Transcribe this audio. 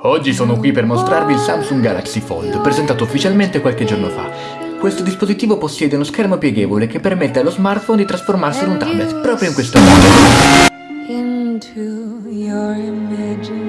Oggi sono qui per mostrarvi il Samsung Galaxy Fold, presentato ufficialmente qualche giorno fa. Questo dispositivo possiede uno schermo pieghevole che permette allo smartphone di trasformarsi in un tablet, proprio in questo modo. into your imagination.